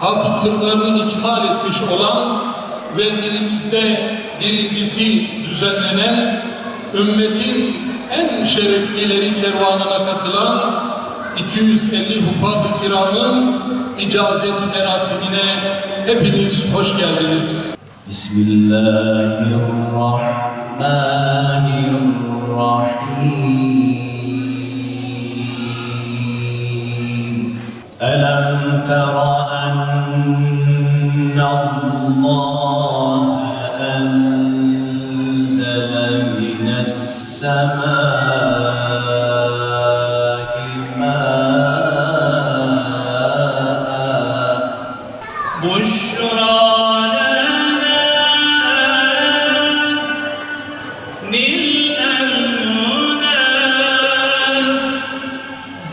hafızlıklarını ikmal etmiş olan ve elimizde birincisi düzenlenen ümmetin en şereflileri kervanına katılan 250 hufaz-ı kiramın icazet merasimine hepiniz hoş geldiniz. Bismillahirrahmanirrahim. ألم تر أن الله أنزل من السماء ماء بشرى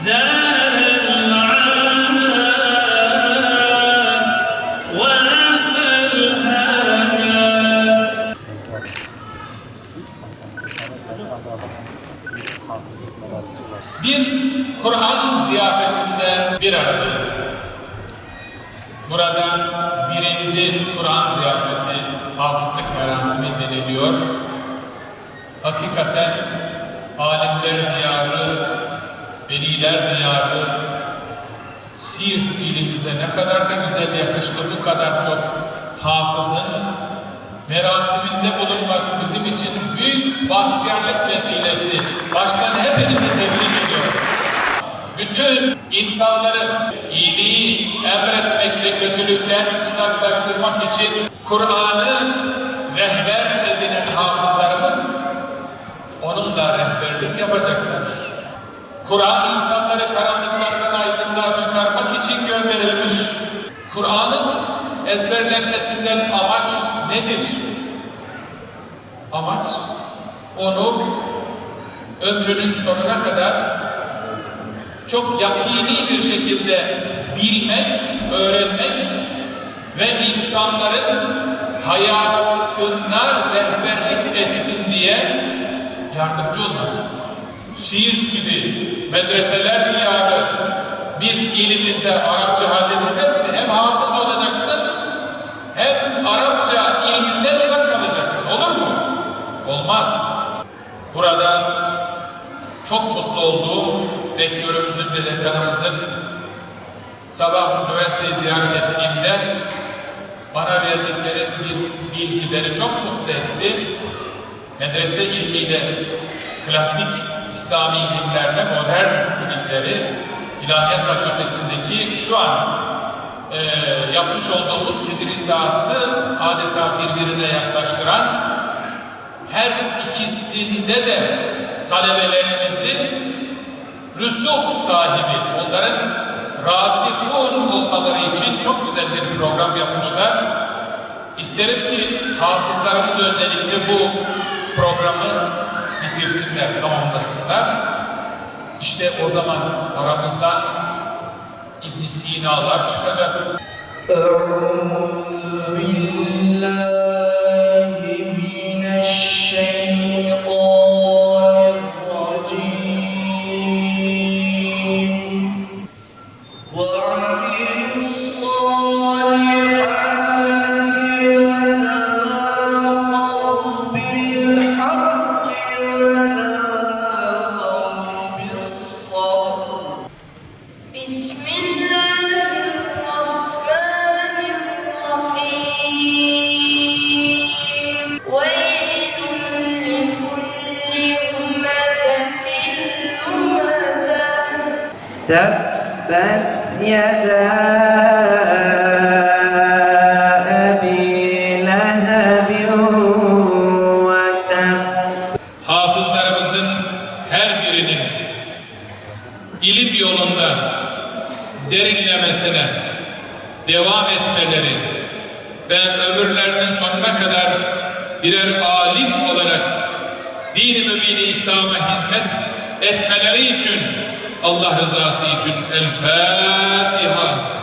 لنا Bir Kur'an ziyafetinde bir aradayız. Burada birinci Kur'an ziyafeti hafızlık merasimi deniliyor. Hakikaten alimler diyarı, veliler diyarı, Siirt ilimize ne kadar da güzel yakıştı bu kadar çok hafızın merasiminde bulunmak için büyük bahtiyarlık vesilesi. Baştan hepinizi tebrik ediyorum. Bütün insanları iyiliği emretmek ve kötülükten uzaklaştırmak için Kur'an'ı rehber edinen hafızlarımız onunla rehberlik yapacaklar. Kur'an insanları karanlıklardan aydınlığa çıkarmak için gönderilmiş. Kur'an'ın ezberlenmesinden amaç nedir? Amaç onu ömrünün sonuna kadar çok yakini bir şekilde bilmek, öğrenmek ve insanların hayatına rehberlik etsin diye yardımcı olmak. Siirt gibi medreseler diyarı bir ilimizde Arapça halledilmez çok mutlu olduğum rektörümüzün ve dekanımızın sabah üniversiteyi ziyaret ettiğimde bana verdikleri bilgileri çok mutlu etti. Medrese ilmiyle klasik İslami ilimlerle modern ilimleri İlahiyat Fakültesindeki şu an e, yapmış olduğumuz tedrisatı adeta birbirine yaklaştıran her ikisinde de talebelerinizi rüsuh sahibi, onların rasihun olmaları için çok güzel bir program yapmışlar. İsterim ki hafızlarımız öncelikle bu programı bitirsinler, tamamlasınlar. İşte o zaman aramızdan ibn Sina'lar çıkacak. Euzu Tebbet yede Hafızlarımızın her birinin ilim yolunda derinlemesine devam etmeleri ve ömürlerinin sonuna kadar birer alim olarak din-i mübini İslam'a hizmet etmeleri için Allah rızası için El Fatiha.